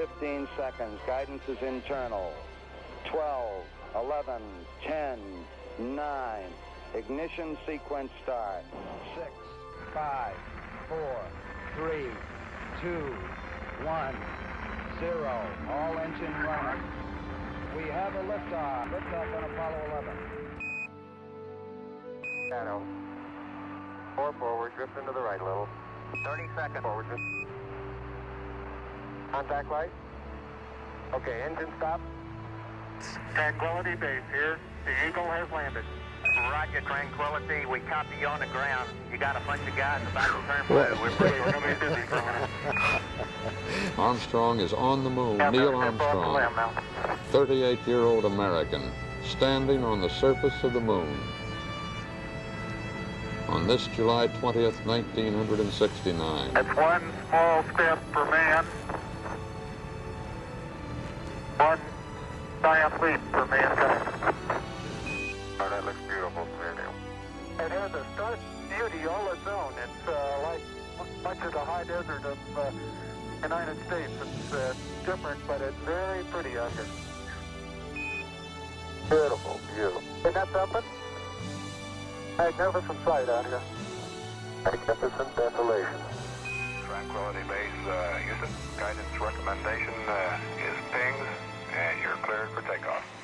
15 seconds. Guidance is internal. 12, 11, 10, 9. Ignition sequence start. 6, 5, 4, 3, 2, 1, 0. All engine running. We have a liftoff. Liftoff on Apollo 11. Shadow. Four forward, drift into the right a little. 30 seconds forward. Contact light. Okay, engine stop. Tranquility Base here. The Eagle has landed. Roger, Tranquility. We copy you on the ground. You got a bunch of guys about to turn blue. We're pretty We're going to be busy for a minute. Armstrong is on the moon. Yeah, Neil they're- they're off the Armstrong, 38-year-old American, standing on the surface of the moon. On this July 20th, 1969. That's one small step for man, giant leap for mankind. Oh, that looks beautiful, clear It has a stark beauty all its own. It's uh, like much of the high desert of uh, United States. It's uh, different, but it's very pretty out here. Beautiful view. Isn't that something? Magnificent sight out here. Magnificent desolation. Tranquility Base, uh, Houston, guidance recommendation uh, is PGNS, and you're cleared for takeoff.